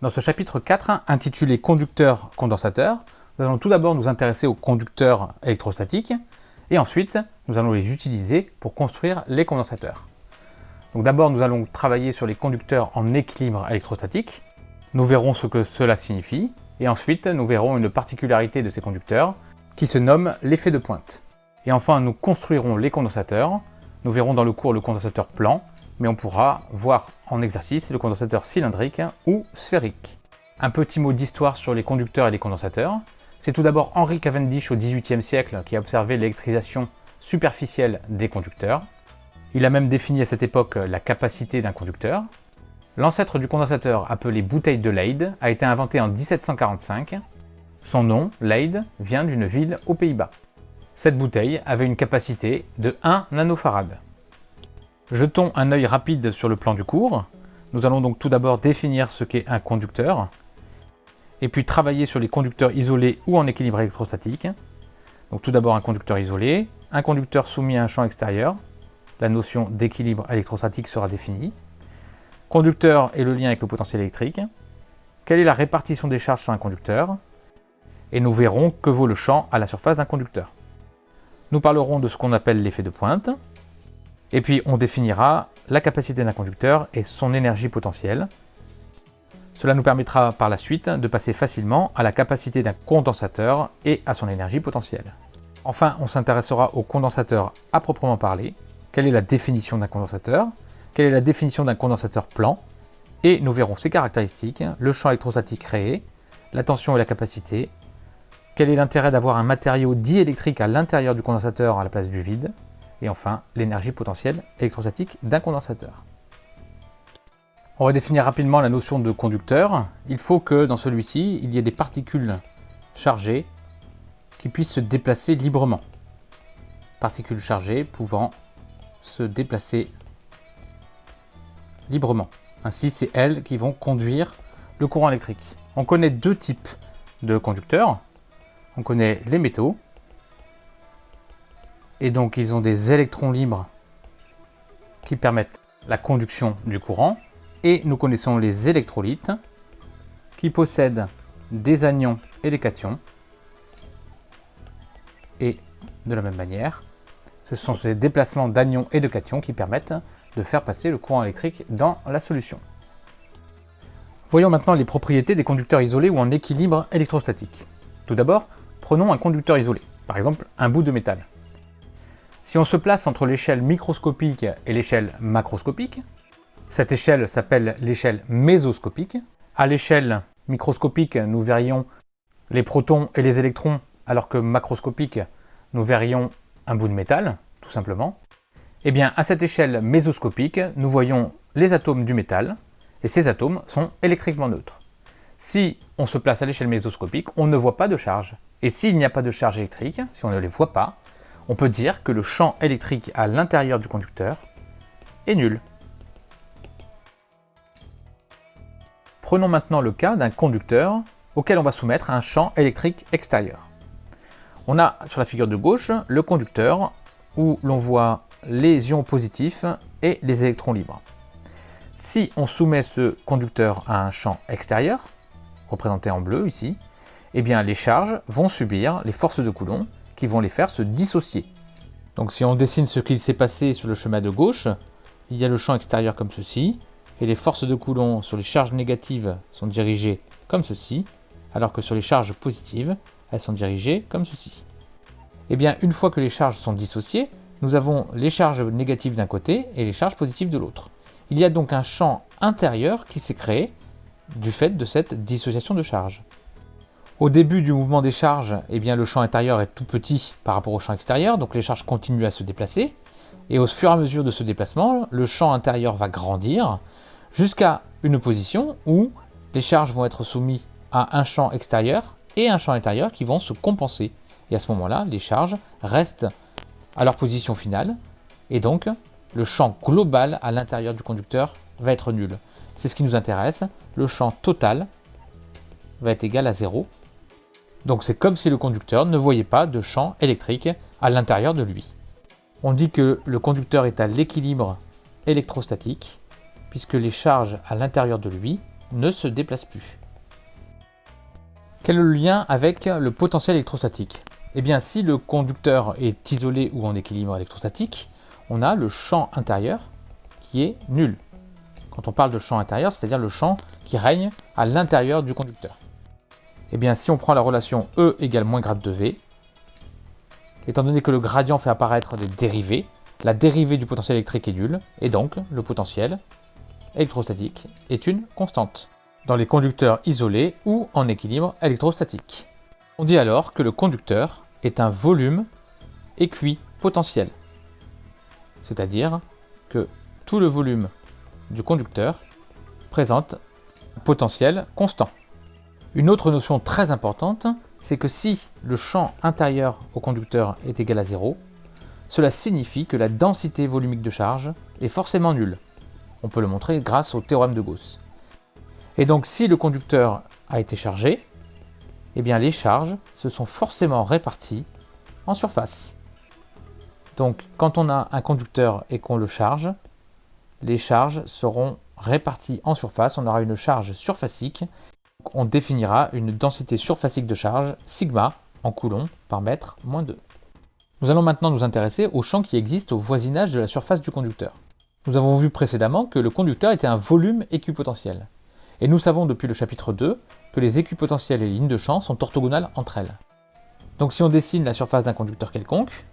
Dans ce chapitre 4, intitulé Conducteurs condensateurs, nous allons tout d'abord nous intéresser aux conducteurs électrostatiques, et ensuite nous allons les utiliser pour construire les condensateurs. Donc d'abord nous allons travailler sur les conducteurs en équilibre électrostatique, nous verrons ce que cela signifie, et ensuite nous verrons une particularité de ces conducteurs qui se nomme l'effet de pointe. Et enfin nous construirons les condensateurs, nous verrons dans le cours le condensateur plan, mais on pourra voir en exercice le condensateur cylindrique ou sphérique. Un petit mot d'histoire sur les conducteurs et les condensateurs. C'est tout d'abord Henry Cavendish au XVIIIe siècle qui a observé l'électrisation superficielle des conducteurs. Il a même défini à cette époque la capacité d'un conducteur. L'ancêtre du condensateur, appelé bouteille de Leyde, a été inventé en 1745. Son nom, Leyde, vient d'une ville aux Pays-Bas. Cette bouteille avait une capacité de 1 nanofarad. Jetons un œil rapide sur le plan du cours. Nous allons donc tout d'abord définir ce qu'est un conducteur, et puis travailler sur les conducteurs isolés ou en équilibre électrostatique. Donc tout d'abord un conducteur isolé, un conducteur soumis à un champ extérieur, la notion d'équilibre électrostatique sera définie. Conducteur et le lien avec le potentiel électrique. Quelle est la répartition des charges sur un conducteur? Et nous verrons que vaut le champ à la surface d'un conducteur. Nous parlerons de ce qu'on appelle l'effet de pointe, et puis on définira la capacité d'un conducteur et son énergie potentielle. Cela nous permettra par la suite de passer facilement à la capacité d'un condensateur et à son énergie potentielle. Enfin, on s'intéressera au condensateur à proprement parler. Quelle est la définition d'un condensateur? Quelle est la définition d'un condensateur plan? Et nous verrons ses caractéristiques, le champ électrostatique créé, la tension et la capacité, quel est l'intérêt d'avoir un matériau diélectrique à l'intérieur du condensateur à la place du vide, et enfin l'énergie potentielle électrostatique d'un condensateur. On va définir rapidement la notion de conducteur. Il faut que dans celui-ci, il y ait des particules chargées qui puissent se déplacer librement. Particules chargées pouvant se déplacer librement. Ainsi, c'est elles qui vont conduire le courant électrique. On connaît deux types de conducteurs. On connaît les métaux, et donc ils ont des électrons libres qui permettent la conduction du courant. Et nous connaissons les électrolytes qui possèdent des anions et des cations. Et de la même manière, ce sont ces déplacements d'anions et de cations qui permettent de faire passer le courant électrique dans la solution. Voyons maintenant les propriétés des conducteurs isolés ou en équilibre électrostatique. Tout d'abord, prenons un conducteur isolé, par exemple un bout de métal. Si on se place entre l'échelle microscopique et l'échelle macroscopique, cette échelle s'appelle l'échelle mésoscopique. À l'échelle microscopique, nous verrions les protons et les électrons, alors que macroscopique, nous verrions un bout de métal, tout simplement. Eh bien, à cette échelle mésoscopique, nous voyons les atomes du métal, et ces atomes sont électriquement neutres. Si on se place à l'échelle mésoscopique, on ne voit pas de charge. Et s'il n'y a pas de charge électrique, si on ne les voit pas, on peut dire que le champ électrique à l'intérieur du conducteur est nul. Prenons maintenant le cas d'un conducteur auquel on va soumettre un champ électrique extérieur. On a sur la figure de gauche le conducteur où l'on voit les ions positifs et les électrons libres. Si on soumet ce conducteur à un champ extérieur, représenté en bleu ici, eh bien les charges vont subir les forces de Coulomb qui vont les faire se dissocier. Donc si on dessine ce qu'il s'est passé sur le chemin de gauche, il y a le champ extérieur comme ceci, et les forces de Coulomb sur les charges négatives sont dirigées comme ceci, alors que sur les charges positives, elles sont dirigées comme ceci. Et eh bien, une fois que les charges sont dissociées, nous avons les charges négatives d'un côté et les charges positives de l'autre. Il y a donc un champ intérieur qui s'est créé du fait de cette dissociation de charges. Au début du mouvement des charges, eh bien, le champ intérieur est tout petit par rapport au champ extérieur, donc les charges continuent à se déplacer. Et au fur et à mesure de ce déplacement, le champ intérieur va grandir jusqu'à une position où les charges vont être soumises à un champ extérieur et un champ intérieur qui vont se compenser. Et à ce moment-là, les charges restent à leur position finale, et donc le champ global à l'intérieur du conducteur va être nul. C'est ce qui nous intéresse, le champ total va être égal à 0, donc c'est comme si le conducteur ne voyait pas de champ électrique à l'intérieur de lui. On dit que le conducteur est à l'équilibre électrostatique, puisque les charges à l'intérieur de lui ne se déplace plus. Quel est le lien avec le potentiel électrostatique? Eh bien, si le conducteur est isolé ou en équilibre électrostatique, on a le champ intérieur qui est nul. Quand on parle de champ intérieur, c'est-à-dire le champ qui règne à l'intérieur du conducteur. Eh bien, si on prend la relation E égale moins grade de V, étant donné que le gradient fait apparaître des dérivés, la dérivée du potentiel électrique est nulle, et donc le potentiel électrostatique est une constante dans les conducteurs isolés ou en équilibre électrostatique. On dit alors que le conducteur est un volume équipotentiel, c'est-à-dire que tout le volume du conducteur présente un potentiel constant. Une autre notion très importante, c'est que si le champ intérieur au conducteur est égal à 0, cela signifie que la densité volumique de charge est forcément nulle. On peut le montrer grâce au théorème de Gauss. Et donc si le conducteur a été chargé, eh bien les charges se sont forcément réparties en surface. Donc quand on a un conducteur et qu'on le charge, les charges seront réparties en surface, on aura une charge surfacique on définira une densité surfacique de charge, sigma, en coulombs par mètre moins 2. Nous allons maintenant nous intéresser au champ qui existe au voisinage de la surface du conducteur. Nous avons vu précédemment que le conducteur était un volume équipotentiel. Et nous savons depuis le chapitre 2 que les équipotentiels et les lignes de champ sont orthogonales entre elles. Donc si on dessine la surface d'un conducteur quelconque,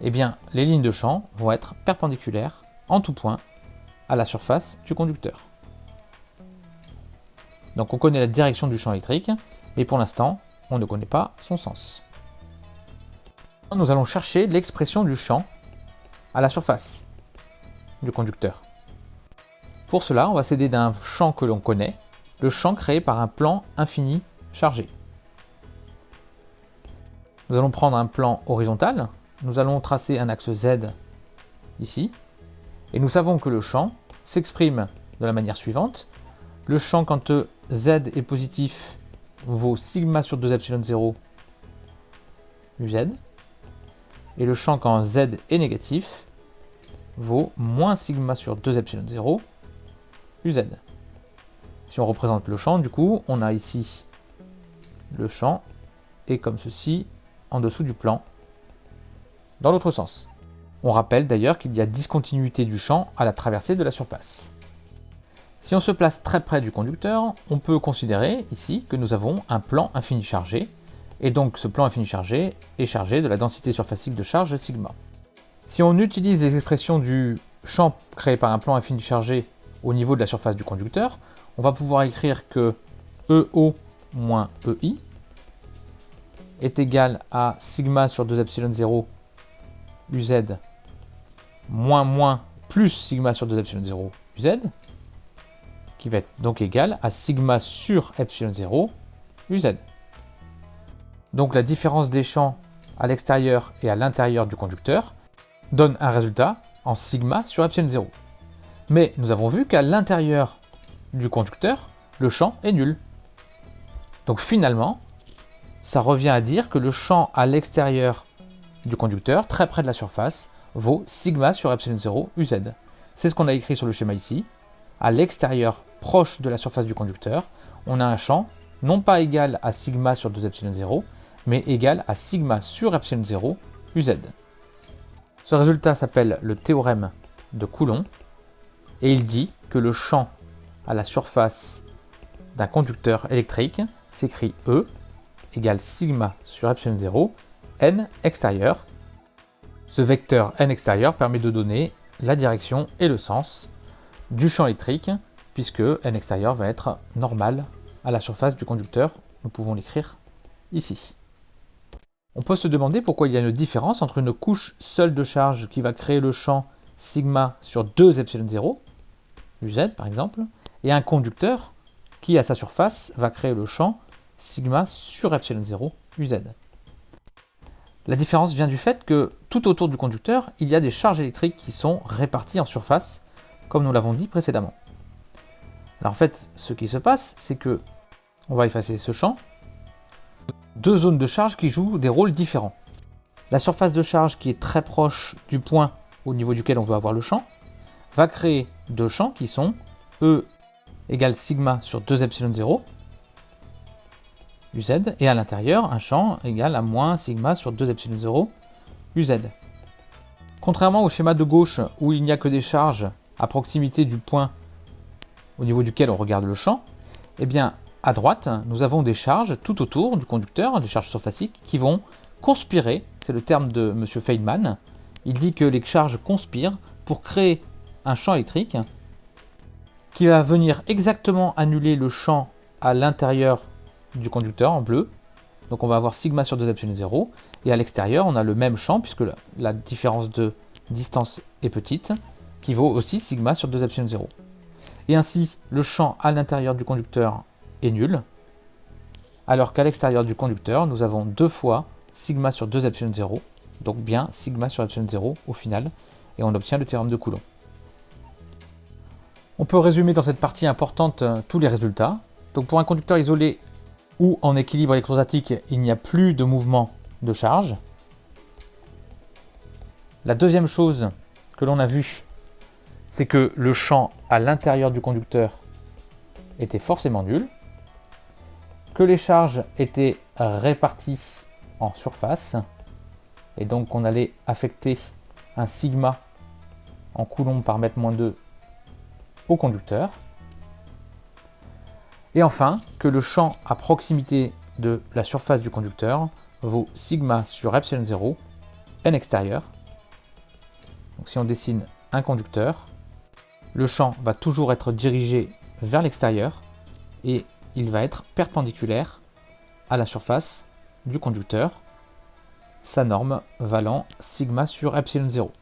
eh bien les lignes de champ vont être perpendiculaires en tout point à la surface du conducteur. Donc on connaît la direction du champ électrique, mais pour l'instant, on ne connaît pas son sens. Nous allons chercher l'expression du champ à la surface du conducteur. Pour cela, on va s'aider d'un champ que l'on connaît, le champ créé par un plan infini chargé. Nous allons prendre un plan horizontal, nous allons tracer un axe Z ici, et nous savons que le champ s'exprime de la manière suivante. Le champ quand Z est positif vaut sigma sur 2 epsilon 0 UZ. Et le champ quand Z est négatif vaut moins sigma sur 2 epsilon 0 UZ. Si on représente le champ, du coup, on a ici le champ et comme ceci en dessous du plan dans l'autre sens. On rappelle d'ailleurs qu'il y a discontinuité du champ à la traversée de la surface. Si on se place très près du conducteur, on peut considérer ici que nous avons un plan infini chargé, et donc ce plan infini chargé est chargé de la densité surfacique de charge sigma. Si on utilise les expressions du champ créé par un plan infini chargé au niveau de la surface du conducteur, on va pouvoir écrire que EO moins EI est égal à sigma sur 2 epsilon 0 UZ moins moins plus sigma sur 2 epsilon 0 UZ, qui va être donc égal à sigma sur epsilon 0 UZ. Donc la différence des champs à l'extérieur et à l'intérieur du conducteur donne un résultat en sigma sur epsilon 0. Mais nous avons vu qu'à l'intérieur du conducteur, le champ est nul. Donc finalement, ça revient à dire que le champ à l'extérieur du conducteur, très près de la surface, vaut sigma sur epsilon 0 UZ. C'est ce qu'on a écrit sur le schéma ici. À l'extérieur, proche de la surface du conducteur, on a un champ non pas égal à sigma sur 2 epsilon 0, mais égal à sigma sur epsilon 0 UZ. Ce résultat s'appelle le théorème de Coulomb, et il dit que le champ à la surface d'un conducteur électrique s'écrit E égale sigma sur epsilon 0 n extérieur. Ce vecteur n extérieur permet de donner la direction et le sens du champ électrique, puisque n extérieur va être normal à la surface du conducteur. Nous pouvons l'écrire ici. On peut se demander pourquoi il y a une différence entre une couche seule de charge qui va créer le champ sigma sur 2 epsilon 0, UZ par exemple, et un conducteur qui à sa surface va créer le champ sigma sur epsilon 0, UZ. La différence vient du fait que tout autour du conducteur, il y a des charges électriques qui sont réparties en surface comme nous l'avons dit précédemment. Alors en fait, ce qui se passe, c'est que, on va effacer ce champ, deux zones de charge qui jouent des rôles différents. La surface de charge qui est très proche du point au niveau duquel on veut avoir le champ, va créer deux champs qui sont E égale sigma sur 2 epsilon 0, UZ, et à l'intérieur, un champ égal à moins sigma sur 2 epsilon 0, UZ. Contrairement au schéma de gauche où il n'y a que des charges à proximité du point au niveau duquel on regarde le champ, eh bien à droite, nous avons des charges tout autour du conducteur, des charges surfaciques, qui vont conspirer, c'est le terme de M. Feynman, il dit que les charges conspirent pour créer un champ électrique qui va venir exactement annuler le champ à l'intérieur du conducteur en bleu. Donc on va avoir sigma sur 2 epsilon 0. Et à l'extérieur, on a le même champ, puisque la différence de distance est petite, qui vaut aussi sigma sur 2 epsilon 0. Et ainsi, le champ à l'intérieur du conducteur est nul, alors qu'à l'extérieur du conducteur, nous avons deux fois sigma sur 2 epsilon 0, donc bien sigma sur epsilon 0 au final, et on obtient le théorème de Coulomb. On peut résumer dans cette partie importante euh, tous les résultats. Donc pour un conducteur isolé ou en équilibre électrostatique, il n'y a plus de mouvement de charge. La deuxième chose que l'on a vue, c'est que le champ à l'intérieur du conducteur était forcément nul, que les charges étaient réparties en surface, et donc on allait affecter un sigma en coulomb par mètre moins 2 au conducteur. Et enfin, que le champ à proximité de la surface du conducteur vaut sigma sur epsilon 0, n extérieur. Donc si on dessine un conducteur, le champ va toujours être dirigé vers l'extérieur et il va être perpendiculaire à la surface du conducteur, sa norme valant sigma sur epsilon 0.